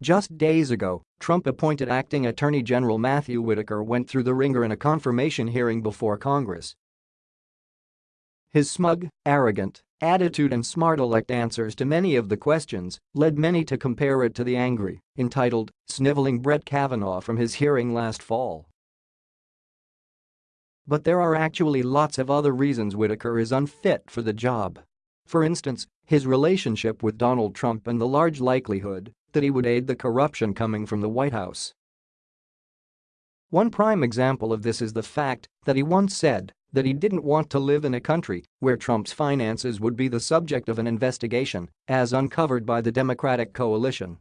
Just days ago, Trump-appointed acting Attorney General Matthew Whitaker went through the wringer in a confirmation hearing before Congress. His smug, arrogant attitude and smart-aleck answers to many of the questions led many to compare it to the angry, entitled, sniveling Brett Kavanaugh from his hearing last fall. But there are actually lots of other reasons Whitaker is unfit for the job. For instance, his relationship with Donald Trump and the large likelihood that he would aid the corruption coming from the White House. One prime example of this is the fact that he once said that he didn't want to live in a country where Trump's finances would be the subject of an investigation, as uncovered by the Democratic coalition.